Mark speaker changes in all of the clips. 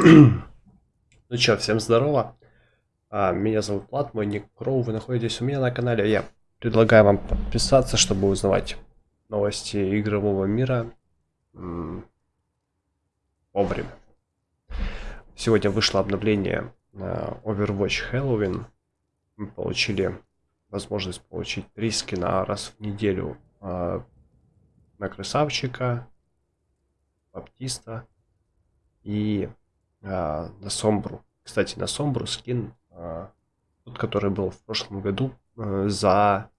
Speaker 1: Ну чё, всем здорово. А, меня зовут Влад, мой ник Кроу. Вы находитесь у меня на канале. Я предлагаю вам подписаться, чтобы узнавать новости игрового мира вовремя. Сегодня вышло обновление Overwatch Halloween. Мы получили возможность получить три скина раз в неделю а, на красавчика, баптиста и а, на Сомбру. Кстати, на Сомбру скин, а, тот, который был в прошлом году, а, за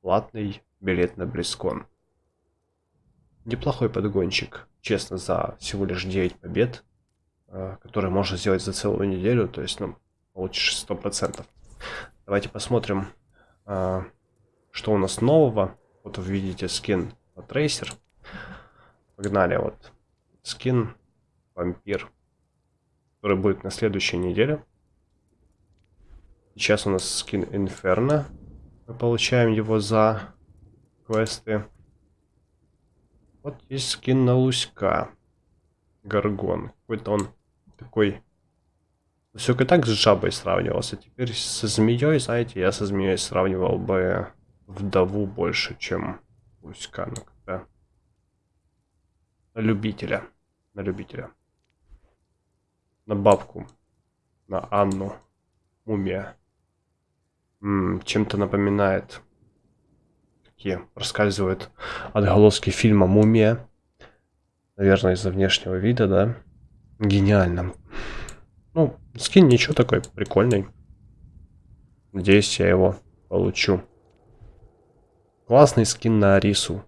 Speaker 1: платный билет на Близкон. Неплохой подгончик, честно, за всего лишь 9 побед, а, которые можно сделать за целую неделю, то есть, ну, получишь 100%. Давайте посмотрим, что у нас нового. Вот вы видите скин Трейсер. Погнали, вот скин вампир который будет на следующей неделе. Сейчас у нас скин Инферно. Мы получаем его за квесты. Вот есть скин на Луська. Гаргон. Какой-то он такой... Все и так с жабой сравнивался. Теперь со змеей, знаете, я со змеей сравнивал бы вдову больше, чем Луська. Ну. На любителя. На любителя на бабку, на Анну, мумия. Чем-то напоминает. Такие проскальзывают отголоски фильма «Мумия». Наверное, из-за внешнего вида, да? Гениально. Ну, скин ничего такой, прикольный. Надеюсь, я его получу. Классный скин на Арису.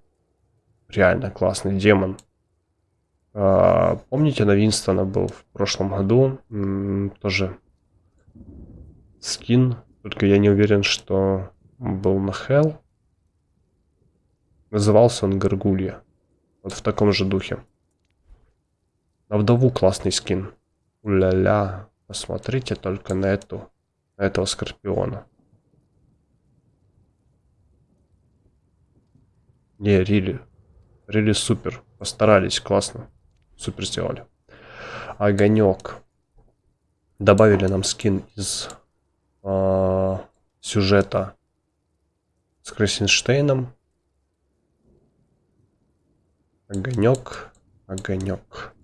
Speaker 1: Реально классный демон. А, помните, на Винстона был в прошлом году тоже скин, только я не уверен, что был на Hell. Назывался он Гаргулья. Вот в таком же духе. На вдову классный скин. Уля-ля. Посмотрите только на эту, на этого скорпиона. Не, Рили. Рили супер. Постарались, классно. Супер сделали. Огонек. Добавили нам скин из э, сюжета с Красенштейном. Огонек. Огонек.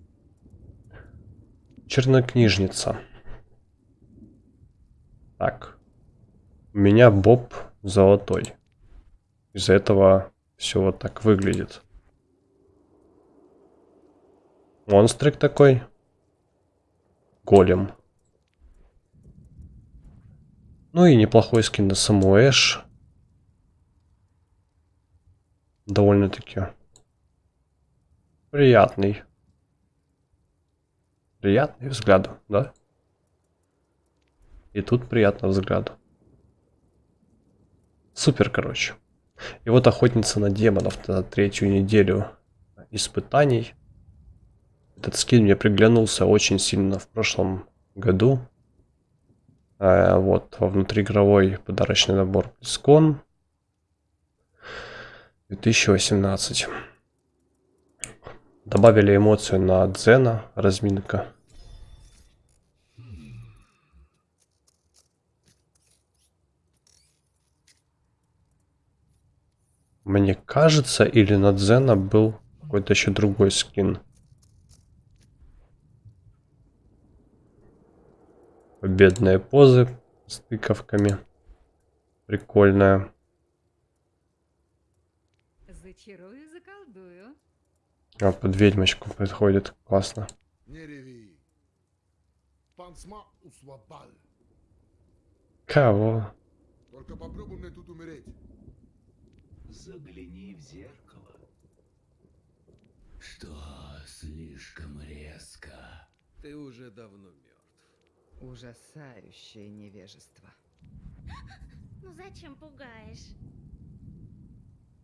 Speaker 1: Чернокнижница. Так. У меня Боб золотой. Из-за этого все вот так выглядит. Монстрик такой. Голем. Ну и неплохой скин на саму Эш. Довольно-таки приятный. Приятный взгляд, да? И тут приятно взгляд. Супер, короче. И вот охотница на демонов на третью неделю испытаний. Этот скин мне приглянулся очень сильно в прошлом году. А, вот, во внутриигровой подарочный набор Близкон 2018. Добавили эмоцию на Дзена, разминка. Мне кажется, или на Дзена был какой-то еще другой скин. Победные позы с тыковками. Прикольная.
Speaker 2: Зачарую, заколдую.
Speaker 1: А, под ведьмочку подходит. Классно.
Speaker 3: Не реви. Пансма.
Speaker 1: Кого?
Speaker 3: Только попробуй мне тут умереть.
Speaker 4: Загляни в зеркало. Что слишком резко?
Speaker 5: Ты уже давно мертв.
Speaker 2: Ужасающее невежество.
Speaker 6: Ну зачем пугаешь?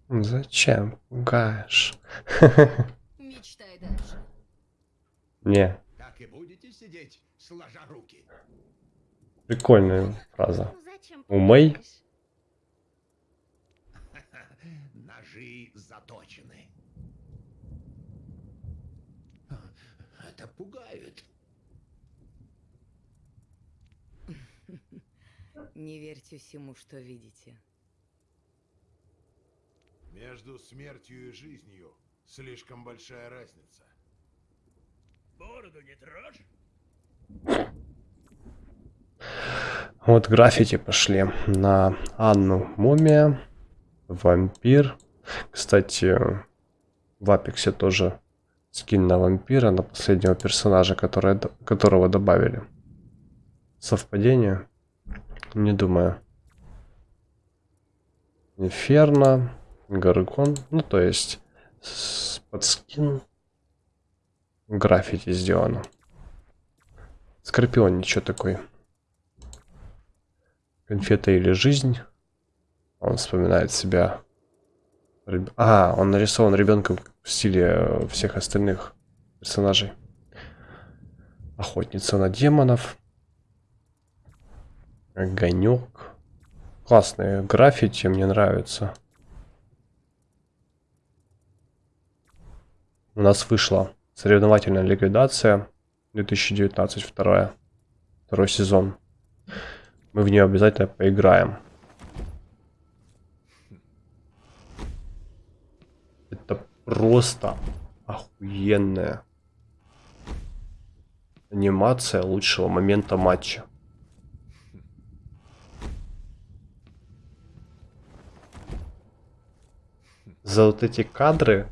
Speaker 1: Зачем пугаешь?
Speaker 2: Мечтай дальше.
Speaker 1: Не,
Speaker 4: Так и будете сидеть, сложа руки.
Speaker 1: прикольная фраза.
Speaker 6: Ну зачем
Speaker 1: У Мэй?
Speaker 6: пугаешь?
Speaker 4: Ножи заточены. Это пугает.
Speaker 5: Не верьте всему, что видите.
Speaker 3: Между смертью и жизнью слишком большая разница.
Speaker 4: Бороду не трожь.
Speaker 1: Вот граффити пошли на Анну Мумия, Вампир. Кстати, в Апексе тоже скин на вампира, на последнего персонажа, которое, д- которого добавили. Совпадение? Не думаю. Инферно, Гаргон, ну то есть под скин граффити сделано. Скорпион ничего такой. Конфета или жизнь. Он вспоминает себя. А, он нарисован ребенком в стиле э, всех остальных персонажей. Охотница на демонов. Огонек. Классные граффити, мне нравится. У нас вышла соревновательная ликвидация 2019 вторая. Второй сезон. Мы в нее обязательно поиграем. Это просто охуенная анимация лучшего момента матча. За вот эти кадры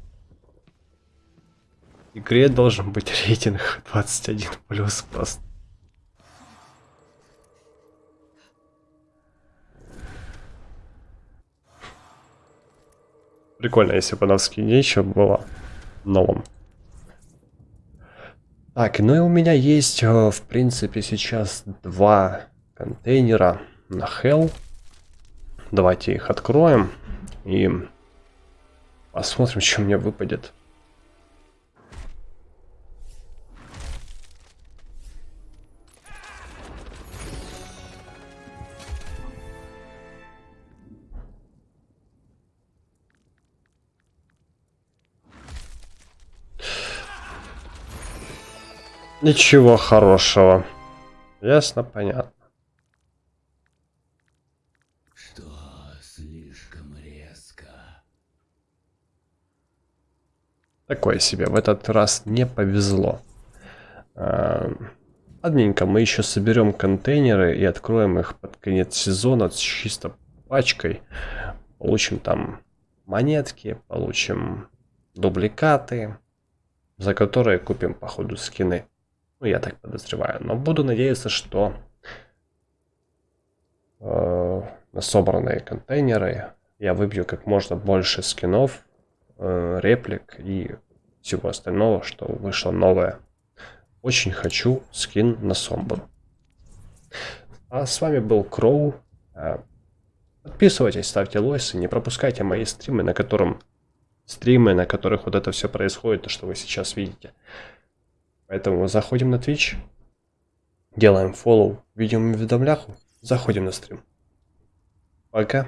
Speaker 1: игре должен быть рейтинг 21 плюс просто. Прикольно, если бы она в скине еще была новым. Так, ну и у меня есть, э, в принципе, сейчас два контейнера на Hell. Давайте их откроем и посмотрим, что мне выпадет. Ничего хорошего. Ясно, понятно.
Speaker 4: Что слишком резко.
Speaker 1: Такое себе. В этот раз не повезло. А, Ладненько, мы еще соберем контейнеры и откроем их под конец сезона с чисто пачкой. Получим там монетки, получим дубликаты, за которые купим, походу, скины. Ну, я так подозреваю. Но буду надеяться, что э, на собранные контейнеры я выбью как можно больше скинов, э, реплик и всего остального, что вышло новое. Очень хочу скин на Сомбру. А с вами был Кроу. Э, Подписывайтесь, ставьте лойсы, не пропускайте мои стримы, на котором стримы, на которых вот это все происходит, то, что вы сейчас видите. Поэтому заходим на Twitch, делаем фоллоу, видео уведомляху, заходим на стрим. Пока.